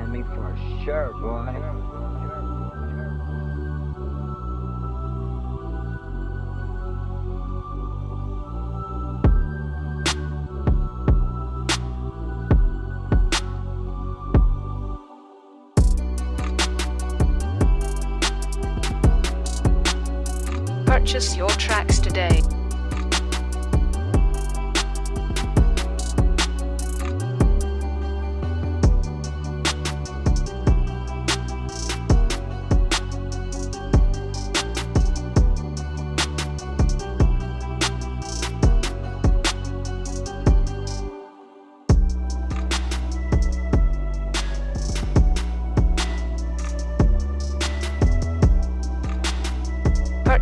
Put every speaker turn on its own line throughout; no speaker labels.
me for sure, boy.
Purchase your tracks today.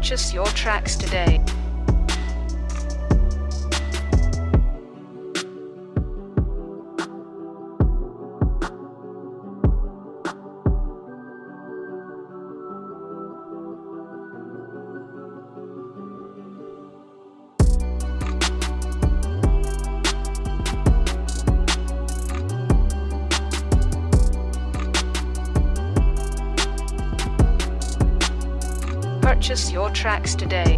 Purchase your tracks today. Purchase your tracks today.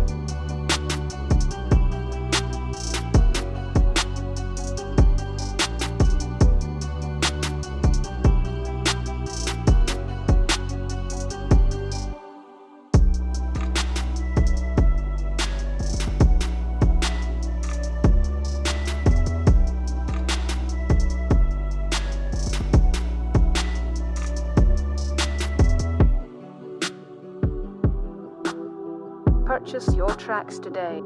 Purchase your tracks today.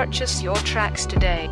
Purchase your tracks today.